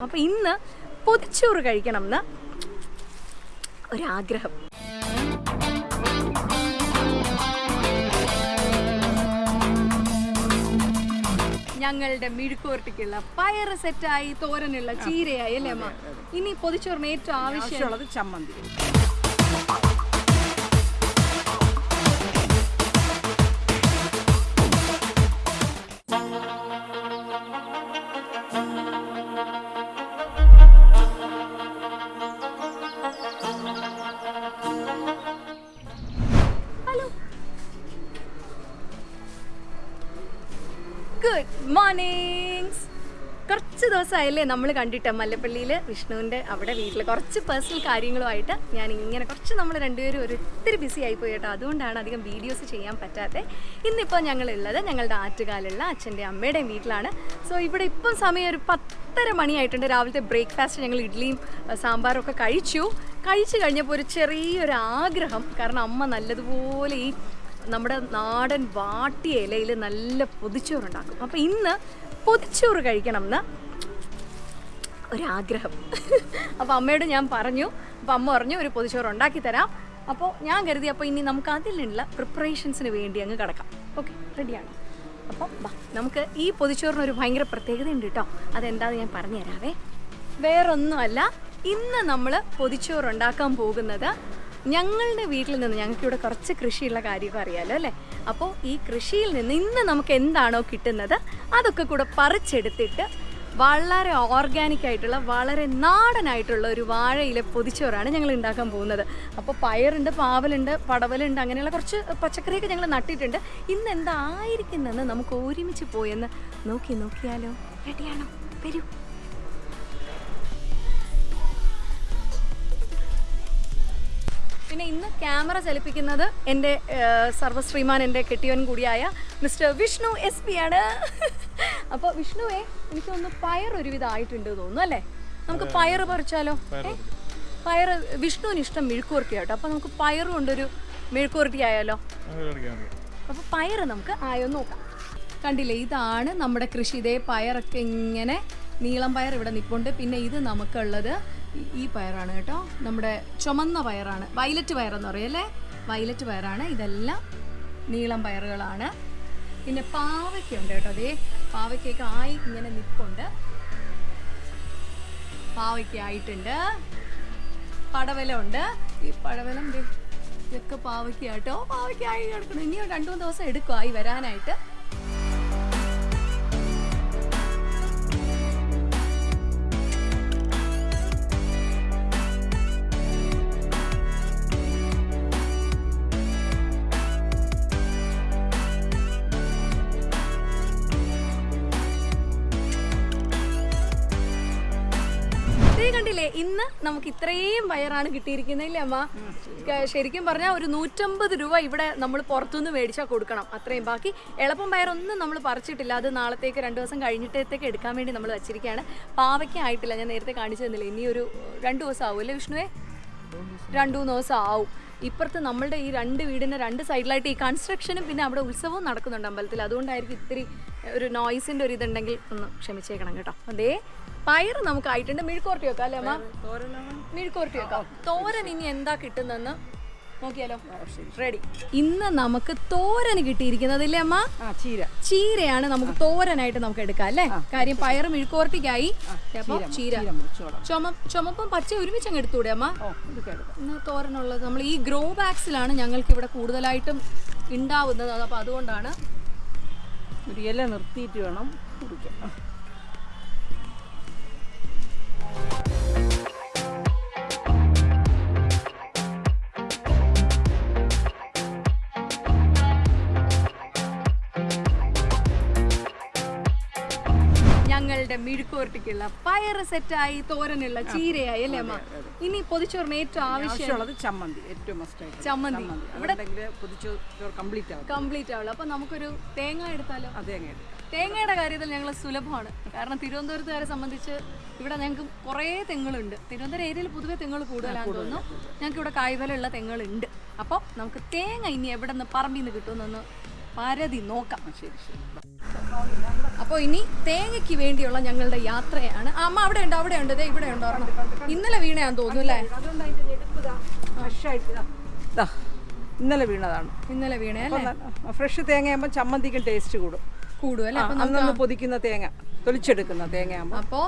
അപ്പൊ ഇന്ന് പൊതിച്ചോറ് കഴിക്കണം എന്ന് ഒരാഗ്രഹം. ഞങ്ങളുടെ മിഴുക്കോർട്ടിക്കുള്ള പയറ് സെറ്റായി തോരനുള്ള ചീരയായി അല്ലേ അമ്മ? ഇനി പൊതിച്ചോറിന് ഏറ്റവും ആവശ്യമുള്ളത് ചമ്മന്തി. ദിവസമായല്ലേ നമ്മൾ കണ്ടിട്ട് മല്ലപ്പള്ളിയിൽ വിഷ്ണുവിന്റെ അവിടെ വീട്ടിൽ കുറച്ച് പേഴ്സണൽ കാര്യങ്ങളുമായിട്ട് ഞാൻ ഇങ്ങനെ കുറച്ച് നമ്മൾ രണ്ടുപേരും ഒരു ഒത്തിരി ബിസി ആയിപ്പോയി കേട്ടോ. അതുകൊണ്ടാണ് അധികം വീഡിയോസ് ചെയ്യാൻ പറ്റാത്തത് ഇന്നിപ്പോൾ ഞങ്ങളുള്ളത് ഞങ്ങളുടെ ആറ്റുകാലുള്ള അച്ഛന്റെ അമ്മയുടെയും വീട്ടിലാണ്. സോ ഇവിടെ ഇപ്പം സമയം ഒരു പത്തര മണിയായിട്ടുണ്ട്. രാവിലത്തെ ബ്രേക്ക്ഫാസ്റ്റ് ഞങ്ങൾ ഇഡ്ഡലിയും സാമ്പാറും ഒക്കെ കഴിച്ചു. കഴിച്ചു കഴിഞ്ഞപ്പോൾ ഒരു ചെറിയൊരു ആഗ്രഹം. കാരണം അമ്മ നല്ലതുപോലെ ഈ നമ്മുടെ നാടൻ വാട്ടിയ ഇലയിൽ നല്ല പൊതിച്ചോറുണ്ടാക്കും. അപ്പോൾ ഇന്ന് പൊതിച്ചോറ് കഴിക്കണം എന്ന് ഒരാഗ്രഹം. അപ്പോൾ അമ്മയോട് ഞാൻ പറഞ്ഞു അപ്പോൾ അമ്മ പറഞ്ഞു ഒരു പൊതിച്ചോറ് ഉണ്ടാക്കി തരാം. അപ്പോൾ ഞാൻ കരുതി അപ്പോൾ ഇനി നമുക്ക് അതിനുള്ള പ്രിപ്പറേഷൻസിന് വേണ്ടി അങ്ങ് കിടക്കാം. ഓക്കെ റെഡിയാണ് അപ്പോൾ വാ നമുക്ക് ഈ പൊതിച്ചോറിന് ഒരു ഭയങ്കര പ്രത്യേകതയുണ്ട് കേട്ടോ അതെന്താണെന്ന് ഞാൻ പറഞ്ഞു തരാവേ. വേറൊന്നുമല്ല ഇന്ന് നമ്മൾ പൊതിച്ചോറ് ഉണ്ടാക്കാൻ പോകുന്നത് ഞങ്ങളുടെ വീട്ടിൽ നിന്ന് ഞങ്ങൾക്ക് ഇവിടെ കുറച്ച് കൃഷിയുള്ള കാര്യമൊക്കെ അറിയാമല്ലോ അല്ലേ? അപ്പോൾ ഈ കൃഷിയിൽ നിന്ന് ഇന്ന് നമുക്ക് എന്താണോ കിട്ടുന്നത് അതൊക്കെ കൂടെ പറിച്ചെടുത്തിട്ട് വളരെ ഓർഗാനിക് ആയിട്ടുള്ള വളരെ നാടനായിട്ടുള്ള ഒരു വാഴയിലെ പൊതിച്ചോറാണ് ഞങ്ങൾ ഉണ്ടാക്കാൻ പോകുന്നത്. അപ്പോൾ പയറുണ്ട് പാവലുണ്ട് പടവലുണ്ട് അങ്ങനെയുള്ള കുറച്ച് പച്ചക്കറിയൊക്കെ ഞങ്ങൾ നട്ടിട്ടുണ്ട്. ഇന്ന് എന്തായിരിക്കുന്നെന്ന് നമുക്ക് ഒരുമിച്ച് പോയെന്ന് നോക്കി നോക്കിയാലോ. റെഡിയാണോ? വരൂ. പിന്നെ ഇന്ന് ക്യാമറ ചലിപ്പിക്കുന്നത് എന്റെ സർവശ്രീമാൻ എന്റെ കെട്ടിയവൻ കൂടിയായ മിസ്റ്റർ വിഷ്ണു എസ് പി ആണ്. അപ്പോൾ വിഷ്ണുവേ എനിക്ക് ഒന്ന് പയർ ഒരുവിധം ആയിട്ടുണ്ട് തോന്നുന്നു അല്ലേ? നമുക്ക് പയർ പറിച്ചാലോ? പയർ വിഷ്ണുവിന് ഇഷ്ടം മെഴുക്കുവരട്ടി ആട്ടോ അപ്പോൾ നമുക്ക് പയർ കൊണ്ടൊരു മെഴുക്കുവരട്ടി ആയാലോ അപ്പോൾ പയർ നമുക്ക് ആയോ നോക്കാം. കണ്ടില്ലേ ഇതാണ് നമ്മുടെ കൃഷി. ഇതേ പയറൊക്കെ ഇങ്ങനെ നീളം പയർ ഇവിടെ നിൽപ്പുണ്ട് പിന്നെ ഇത് നമുക്കുള്ളത് ഈ- ഈ പയറാണ് കേട്ടോ. നമ്മുടെ ചുമന്ന പയറാണ്. വയലറ്റ് പയറെന്ന് പറയല്ലേ വയലറ്റ് പയറാണ്. ഇതെല്ലാം നീളം പയറുകളാണ്. പിന്നെ പാവയ്ക്കുണ്ട് കേട്ടോ അതേ പാവയ്ക്കൊക്കെ ആയി ഇങ്ങനെ നിൽപ്പുണ്ട് പാവയ്ക്ക ആയിട്ടുണ്ട്. ഉണ്ട് ഈ പടവലം ഇതൊക്കെ പാവയ്ക്ക കേട്ടോ പാവയ്ക്ക ആയി കിടക്കണം ഇനിയോ രണ്ടു മൂന്ന് ദിവസം എടുക്കും ആയി വരാനായിട്ട്. നമുക്ക് ഇത്രയും വയറാണ് കിട്ടിയിരിക്കുന്നത് ഇല്ലേ അമ്മ? ശരിക്കും പറഞ്ഞാൽ ഒരു നൂറ്റമ്പത് രൂപ ഇവിടെ നമ്മൾ പുറത്തുനിന്ന് മേടിച്ചാൽ കൊടുക്കണം. അത്രയും ബാക്കി എളുപ്പം വയറൊന്നും നമ്മൾ പറിച്ചിട്ടില്ല. അത് നാളത്തേക്ക് രണ്ട് ദിവസം കഴിഞ്ഞിട്ടത്തേക്ക് എടുക്കാൻ വേണ്ടി നമ്മൾ വെച്ചിരിക്കുകയാണ് പാവയ്ക്ക ആയിട്ടില്ല. ഞാൻ നേരത്തെ കാണിച്ചു തന്നില്ല? ഇനി ഒരു രണ്ട് ദിവസം ആവും അല്ലേ വിഷ്ണുവേ? രണ്ടു മൂന്ന് ദിവസം ആവും. ഇപ്പുറത്ത് നമ്മളുടെ ഈ രണ്ട് വീടിന്റെ രണ്ട് സൈഡിലായിട്ട് ഈ കൺസ്ട്രക്ഷനും പിന്നെ അവിടെ ഉത്സവവും നടക്കുന്നുണ്ട് അമ്പലത്തിൽ. അതുകൊണ്ടായിരിക്കും ഇത്തിരി ഒരു നോയ്സിന്റെ ഒരു ഇതുണ്ടെങ്കിൽ ഒന്ന് ക്ഷമിച്ചേക്കണം കേട്ടോ. അതേ പയർ നമുക്ക് ആയിട്ടുണ്ട്. മെഴുക്കോർട്ടി വെക്കാം അല്ലേ അമ്മ? മെഴുക്കോർട്ടി വെക്കാം. തോരൻ ഇനി എന്താ കിട്ടുന്നെന്ന് നോക്കിയാലോ. റെഡി ഇന്ന് നമുക്ക് തോരൻ കിട്ടിയിരിക്കുന്നത് ഇല്ലേ അമ്മ? ചീര. ചീരയാണ് നമുക്ക് തോരനായിട്ട് നമുക്ക് എടുക്കാം അല്ലേ? കാര്യം പയർ മിഴുക്കോർട്ടിക്കായി ചീര ചുമപ്പും പച്ച ഒരുമിച്ച് അങ്ങ് എടുത്തൂടെ അമ്മ? തോരനുള്ളത് നമ്മൾ ഈ ഗ്രോ ബാഗ്സിലാണ് ഞങ്ങൾക്ക് ഇവിടെ കൂടുതലായിട്ടും ഉണ്ടാവുന്നത്. അപ്പൊ അതുകൊണ്ടാണ് ഒരു ഇല നിർത്തിയിട്ട് വേണം കുടിക്കാൻ. മിഴുക്കുവരട്ടിക്കുള്ള പയറ് സെറ്റായി തോരനുള്ള ചീരയായി അല്ലേ അമ്മ? ഇനി പൊതിച്ചോറിന് ഏറ്റവും ആവശ്യം ആവശ്യമുള്ളത് ചമ്മന്തി ഏറ്റവും ചമ്മന്തി. ഇവിടെ കംപ്ലീറ്റ് ആവും. കംപ്ലീറ്റ് ആവുള്ളൂ. അപ്പൊ നമുക്കൊരു തേങ്ങ എടുത്താലോ? തേങ്ങയുടെ കാര്യത്തിൽ ഞങ്ങൾ സുലഭമാണ്. കാരണം തിരുവനന്തപുരത്തുകാരെ സംബന്ധിച്ച് ഇവിടെ ഞങ്ങൾക്ക് കുറേ തെങ്ങുകളുണ്ട്. തിരുവനന്തപുരം ഏരിയയിൽ പൊതുവെ തെങ്ങുകൾ കൂടുതലാണെന്ന് തോന്നുന്നു. ഞങ്ങൾക്ക് ഇവിടെ കായ്വലുള്ള തെങ്ങുകളുണ്ട്. അപ്പോൾ നമുക്ക് തേങ്ങ ഇനി എവിടെ നിന്ന് പറമ്പിൽ നിന്ന് കിട്ടുമെന്നൊന്ന് പരതി നോക്കാം. ശരി ശരി. അപ്പോൾ ഇനി തേങ്ങയ്ക്ക് വേണ്ടിയുള്ള ഞങ്ങളുടെ യാത്രയാണ്. അമ്മ അവിടെ ഉണ്ട് അവിടെ ഉണ്ട്. ഇവിടെ ഉണ്ടോ ഇന്നലെ വീണയാന്ന് തോന്നുന്നു അല്ലേ? ഇന്നലെ വീണതാണ്. ഇന്നലെ വീണ അല്ലേ? ഫ്രഷ് തേങ്ങയാകുമ്പോൾ ചമ്മന്തിക്കും ടേസ്റ്റ് കൂടും. കൂടും അല്ലേ? അന്നന്ന് പൊതിക്കുന്ന തേങ്ങ തൊലിച്ചെടുക്കുന്ന തേങ്ങയാകുമ്പോൾ അപ്പോൾ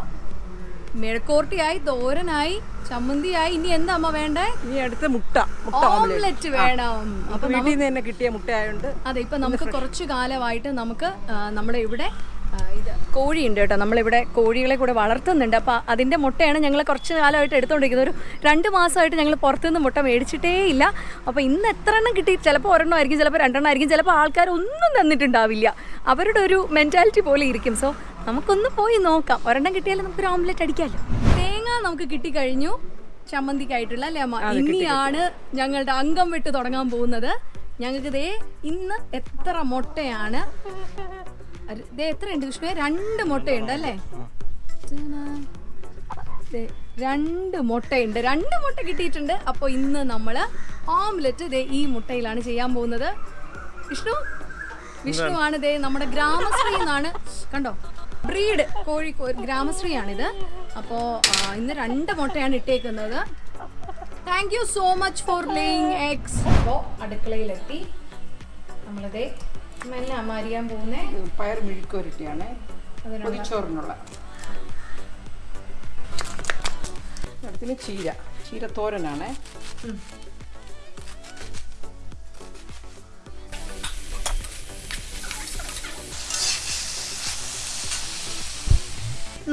മെഴുക്കോർട്ടിയായി തോരനായി ചമ്മന്തിയായി. ഇനി എന്താ അമ്മ വേണ്ടേ? ഇനി അടുത്ത മുട്ട. മുട്ട ഓംലെറ്റ് വേണം. അപ്പൊ വീട്ടിൽ നിന്ന് തന്നെ കിട്ടിയ മുട്ടയായോണ്ട് അതെ ഇപ്പൊ നമുക്ക് കുറച്ചു കാലമായിട്ട് നമുക്ക് നമ്മുടെ ഇവിടെ ഇത് കോഴിയുണ്ട് കേട്ടോ. നമ്മളിവിടെ കോഴികളെ കൂടെ വളർത്തുന്നുണ്ട്. അപ്പോൾ അതിന്റെ മുട്ടയാണ് ഞങ്ങൾ കുറച്ച് കാലമായിട്ട് എടുത്തുകൊണ്ടിരിക്കുന്നത് ഒരു രണ്ട് മാസമായിട്ട് ഞങ്ങൾ പുറത്തുനിന്ന് മുട്ട മേടിച്ചിട്ടേ ഇല്ല. അപ്പോൾ ഇന്ന് എത്ര എണ്ണം കിട്ടി? ചിലപ്പോൾ ഒരെണ്ണം ആയിരിക്കും ചിലപ്പോൾ രണ്ടെണ്ണം ആയിരിക്കും. ചിലപ്പോൾ ആൾക്കാർ ഒന്നും തന്നിട്ടുണ്ടാവില്ല. അവരുടെ ഒരു മെന്റാലിറ്റി പോലെ ഇരിക്കും. സോ നമുക്കൊന്ന് പോയി നോക്കാം. ഒരെണ്ണം കിട്ടിയാലും നമുക്ക് ഓംലെറ്റ് അടിക്കാമല്ലോ തേങ്ങ നമുക്ക് കിട്ടിക്കഴിഞ്ഞു. ചമ്മന്തിക്കായിട്ടുള്ള അല്ലേ അമ്മ ഇനിയാണ് ഞങ്ങളുടെ അംഗം വിട്ട് തുടങ്ങാൻ പോകുന്നത്. ഞങ്ങൾക്ക് ദേ ഇന്ന് എത്ര മുട്ടയാണ്. ദേ എത്രയുണ്ട് വിഷ്ണുവെ രണ്ട് മുട്ടയുണ്ട് അല്ലേ? രണ്ട് മുട്ടയുണ്ട്. രണ്ട് മുട്ട കിട്ടിയിട്ടുണ്ട്. അപ്പോൾ ഇന്ന് നമ്മൾ ഓംലെറ്റ് ദേ ഈ മുട്ടയിലാണ് ചെയ്യാൻ പോകുന്നത്. വിഷ്ണു? വിഷ്ണു ആണ് ദേ നമ്മുടെ ഗ്രാമശ്രീ എന്നാണ്. കണ്ടോ? ബ്രീഡ് കോഴി ഗ്രാമശ്രീയാണിത്. അപ്പോ ഇന്ന് രണ്ട് മുട്ടയാണ് ഇട്ടേക്കുന്നത്. Thank you so much for laying eggs അപ്പോൾ അടുക്കളയിലെത്തി. നമ്മളിതേ മെല്ലെ അമാരിയാൻ പോകുന്നേ. പയർ മിഴുക്കുവരട്ടിയാണ്. പൊതിച്ചോറിനുള്ള. അടുത്തിന് ചീര. ചീര തോരനാണ്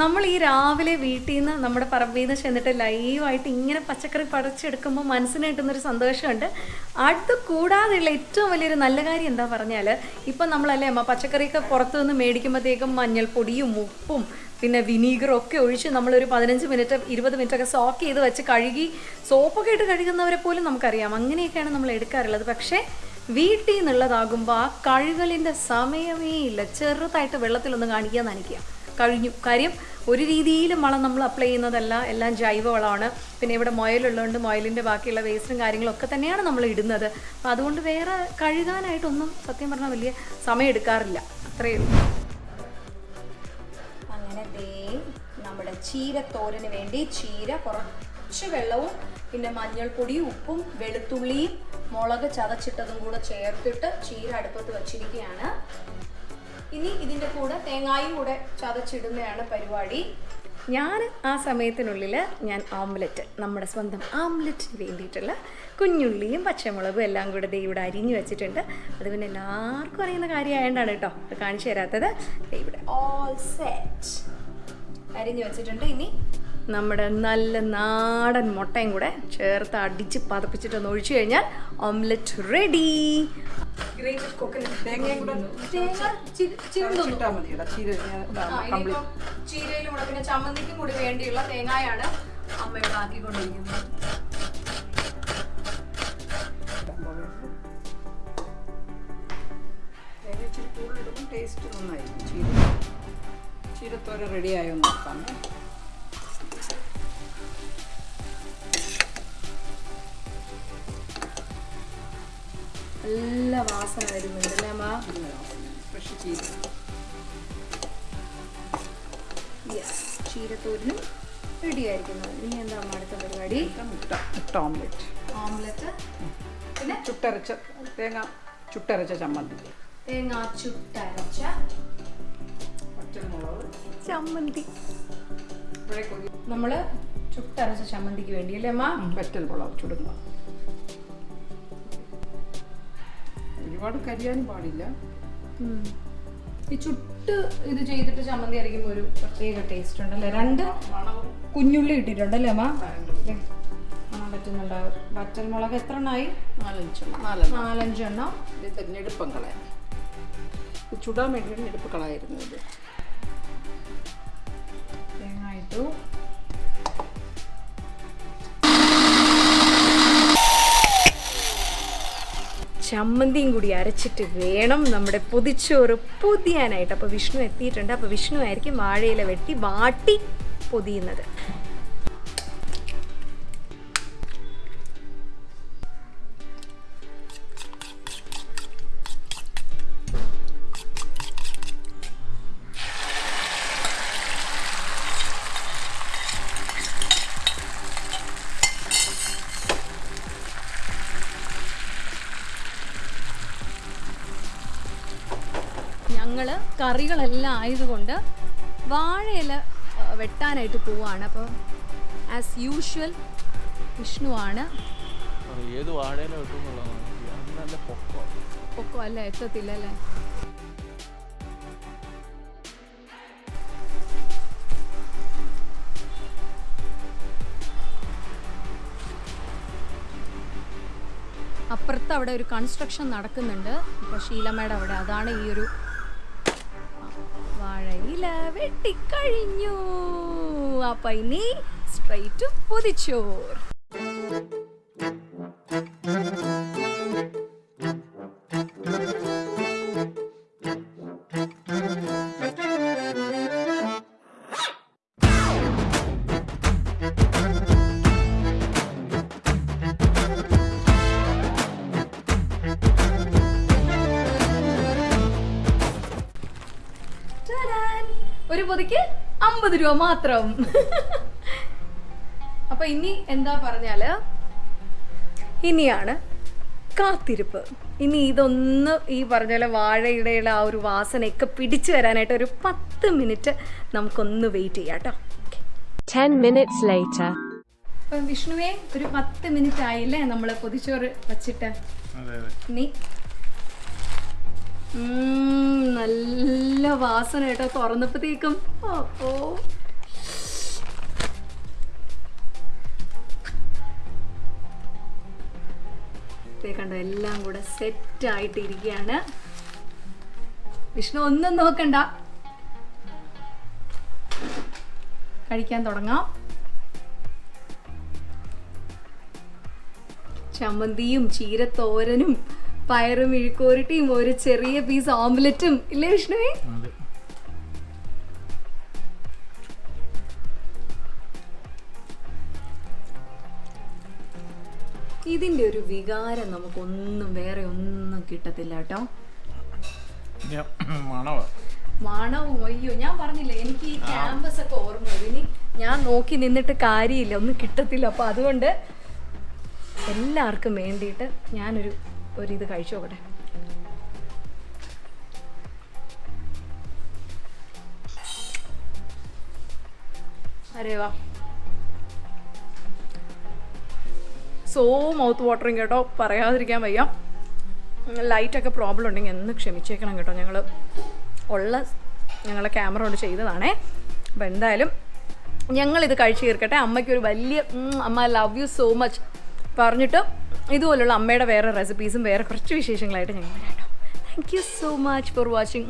നമ്മൾ ഈ രാവിലെ വീട്ടിൽ നിന്ന് നമ്മുടെ പറമ്പിൽ നിന്ന് ചെന്നിട്ട് ലൈവായിട്ട് ഇങ്ങനെ പച്ചക്കറി പറിച്ചെടുക്കുമ്പോൾ മനസ്സിന് കിട്ടുന്നൊരു സന്തോഷമുണ്ട്. അത് കൂടാതെയുള്ള ഏറ്റവും വലിയൊരു നല്ല കാര്യം എന്താ പറഞ്ഞാൽ ഇപ്പം നമ്മളല്ലേ അമ്മ പച്ചക്കറിയൊക്കെ പുറത്തു നിന്ന് മേടിക്കുമ്പോഴത്തേക്കും മഞ്ഞൾപ്പൊടിയും ഉപ്പും പിന്നെ വിനീഗറും ഒക്കെ ഒഴിച്ച് നമ്മളൊരു പതിനഞ്ച് മിനിറ്റ് ഇരുപത് മിനിറ്റ് ഒക്കെ സോക്ക് ചെയ്ത് വെച്ച് കഴുകി സോപ്പൊക്കെ ഇട്ട് കഴുകുന്നവരെ പോലും നമുക്കറിയാം. അങ്ങനെയൊക്കെയാണ് നമ്മൾ എടുക്കാറുള്ളത്. പക്ഷേ വീട്ടിൽ നിന്നുള്ളതാകുമ്പോൾ ആ കഴുകലിന്റെ സമയമേ ഇല്ല. ചെറുതായിട്ട് വെള്ളത്തിലൊന്ന് കാണിക്കുക നനയ്ക്കുക. കഴിഞ്ഞു. കാര്യം ഒരു രീതിയിലും വളം നമ്മൾ അപ്ലൈ ചെയ്യുന്നതല്ല. എല്ലാം ജൈവ വളമാണ് പിന്നെ ഇവിടെ മുയലുള്ളതുകൊണ്ട് മുയലിന്റെ ബാക്കിയുള്ള വേസ്റ്റും കാര്യങ്ങളൊക്കെ തന്നെയാണ് നമ്മൾ ഇടുന്നത്. അപ്പോൾ അതുകൊണ്ട് വേറെ കഴുകാനായിട്ടൊന്നും സത്യം പറഞ്ഞാൽ വലിയ സമയം എടുക്കാറില്ല. അത്രയേ ഉള്ളൂ. അങ്ങനെ ദേ നമ്മുടെ ചീരത്തോരന് വേണ്ടി ചീര കുറച്ച് വെള്ളവും പിന്നെ മഞ്ഞൾപ്പൊടിയും ഉപ്പും വെളുത്തുള്ളിയും മുളക് ചതച്ചിട്ടതും കൂടെ ചേർത്തിട്ട് ചീര അടുപ്പത്ത് വച്ചിരിക്കുകയാണ്. ഇനി ഇതിന്റെ കൂടെ തേങ്ങായും കൂടെ ചതച്ചിടുന്നതാണ് പരിപാടി. ഞാൻ ആ സമയത്തിനുള്ളിൽ ഞാൻ ഓംലെറ്റ് നമ്മുടെ സ്വന്തം ഓംലെറ്റിന് വേണ്ടിയിട്ടുള്ള കുഞ്ഞുള്ളിയും പച്ചമുളകും എല്ലാം കൂടെ ദേ ഇവിടെ അരിഞ്ഞു വെച്ചിട്ടുണ്ട്. അത് പിന്നെ എല്ലാവർക്കും അറിയുന്ന കാര്യമായതുകൊണ്ടാണ് കേട്ടോ അത് കാണിച്ചു തരാത്തത്. ഇവിടെ ഓൾ സെറ്റ് അരിഞ്ഞു വെച്ചിട്ടുണ്ട് ഇനി നമ്മുടെ നല്ല നാടൻ മുട്ടയും കൂടെ ചേർത്ത് അടിച്ച് പതപ്പിച്ചിട്ട് ഒന്ന് ഒഴിച്ചു കഴിഞ്ഞാൽ ഓംലെറ്റ് റെഡി ചീരയിലും കൂടെ പിന്നെ ചമ്മന്തിക്കും കൂടി വേണ്ടിയുള്ള തേങ്ങായാണ് അമ്മ ഇവിടെ ആക്കിക്കൊണ്ടിരിക്കുന്നത് ടേസ്റ്റ് നന്നായിരിക്കും. ചീര ചീരത്തോരൻ റെഡിയായോ നോക്കാം. നല്ല വാസന വരുന്നുണ്ട് അല്ലേ അമ്മ? ഫ്രഷ് ചീര ചീരത്തോരനും റെഡി ആയിരിക്കുന്നത് ഇനി എന്താ അമ്മ അടുത്ത പരിപാടി? മുട്ട മുട്ട ഓംലെറ്റ് ഓംലെറ്റ് പിന്നെ? ചുട്ടരച്ച തേങ്ങ ചുട്ടരച്ച ചമ്മന്തി. തേങ്ങ ചുട്ടരച്ച ചമ്മന്തി. നമ്മൾ ചുട്ടരച്ച ചമ്മന്തിക്ക് വേണ്ടി അല്ലേ അമ്മ? വെറ്റൽ മുളക് ചുടുന്ന ഒരുപാട് കരിയാനും പാടില്ല. ഈ ചുട്ട് ഇത് ചെയ്തിട്ട് ചമ്മന്തി അരയ്ക്കുമ്പോൾ ഒരു പ്രത്യേക ടേസ്റ്റ് ഉണ്ടല്ലേ? രണ്ട് കുഞ്ഞുള്ളി ഇട്ടിട്ടുണ്ടല്ലേ അമ്മ? കാണാൻ പറ്റുന്നുണ്ടാവും വറ്റൽമുളക് എത്ര എണ്ണായി നാലഞ്ചെണ്ണം. ഇത് ഞെടുപ്പം കളയാം. ചുടാൻ വേണ്ടിയാണ് ഞെടുപ്പ് കളയായിരുന്നു ഇത് തേങ്ങ ഇട്ടു. ചമ്മന്തിയും കൂടി അരച്ചിട്ട് വേണം നമ്മുടെ പൊതിച്ചോറ് പൊതിയാനായിട്ട്. അപ്പോൾ വിഷ്ണു എത്തിയിട്ടുണ്ട്. അപ്പോൾ വിഷ്ണു ആയിരിക്കും വാഴയില വെട്ടി വാട്ടി പൊതിയുന്നത്. കറികളെല്ലാം ആയതുകൊണ്ട് വാഴയില വെട്ടാനായിട്ട് പോവാണ്. അപ്പോൾ ആസ് യൂഷ്വൽ വിഷ്ണുവാണ് ഏത് വാഴയില പൊക്കോ. അല്ല? എത്തത്തില്ല അല്ലേ? അപ്പുറത്ത് അവിടെ ഒരു കൺസ്ട്രക്ഷൻ നടക്കുന്നുണ്ട്. ഇപ്പൊ ശീലമ്മയുടെ അവിടെ. അതാണ് ഈ ഒരു വാഴയില വെട്ടിക്കഴിഞ്ഞു. അപ്പൊ ഇനി സ്ട്രൈറ്റ് പൊതിച്ചോർ പൊതിക്ക് അമ്പത് രൂപ മാത്രം. അപ്പൊ ഇനി എന്താ പറഞ്ഞാൽ? ഇനിയാണ് കാത്തിരിപ്പ്. ഇനി ഇതൊന്ന് ഈ പറഞ്ഞ പോലെ വാഴയുടെ ആ ഒരു വാസനയൊക്കെ പിടിച്ചു വരാനായിട്ട് ഒരു പത്ത് മിനിറ്റ് നമുക്കൊന്ന് വെയിറ്റ് ചെയ്യാം കേട്ടോ 10 minutes later. അപ്പം വിഷ്ണുവേ ഒരു പത്ത് മിനിറ്റ് ആയില്ലേ നമ്മൾ പൊതിച്ചോറ് വച്ചിട്ട്? നീ അതെ. ഇനി ഉം, നല്ല വാസന കേട്ടോ. തുറന്നപ്പോഴത്തേക്കും അപ്പോ. കണ്ടോ എല്ലാം കൂടെ സെറ്റ് ആയിട്ട് ഇരിക്കുകയാണ് വിഷ്ണു ഒന്നും നോക്കണ്ട. കഴിക്കാൻ തുടങ്ങാം. ചമ്മന്തിയും ചീരത്തോരനും പയറും ഇഴുക്കോരട്ടിയും ഒരു ചെറിയ പീസ് ഓംലെറ്റും ഇല്ലേ വിഷ്ണുവേ? ഇതിന്റെ ഒരു വികാരം നമുക്കൊന്നും വേറെ ഒന്നും കിട്ടത്തില്ല കേട്ടോ. മണവും. അയ്യോ ഞാൻ പറഞ്ഞില്ലേ എനിക്ക് ഈ ക്യാമ്പസ് ഒക്കെ ഓർമ്മ ഇനി ഞാൻ നോക്കി നിന്നിട്ട് കാര്യമില്ല ഒന്നും കിട്ടത്തില്ല. അപ്പൊ അതുകൊണ്ട് എല്ലാവർക്കും വേണ്ടിയിട്ട് ഞാനൊരു ഒരു ഇത് കഴിച്ചു നോക്കട്ടെ. അരേവാ സോ മൗത്ത് വാട്ടറിങ് കേട്ടോ പറയാതിരിക്കാൻ വയ്യ. ലൈറ്റൊക്കെ പ്രോബ്ലം ഉണ്ടെങ്കിൽ എന്ന് ക്ഷമിച്ചേക്കണം കേട്ടോ ഞങ്ങൾ ഉള്ള ഞങ്ങളെ ക്യാമറ കൊണ്ട് ചെയ്തതാണേ. അപ്പോൾ എന്തായാലും ഞങ്ങളിത് കഴിച്ചു തീർക്കട്ടെ. അമ്മയ്ക്ക് ഒരു വലിയ അമ്മ ലവ് യു സോ മച്ച് പറഞ്ഞിട്ട് ഇതുപോലുള്ള അമ്മയുടെ വേറെ റെസിപ്പീസും വേറെ കുറച്ച് വിശേഷങ്ങളായിട്ട് ഞങ്ങൾ വരാം thank you so much for watching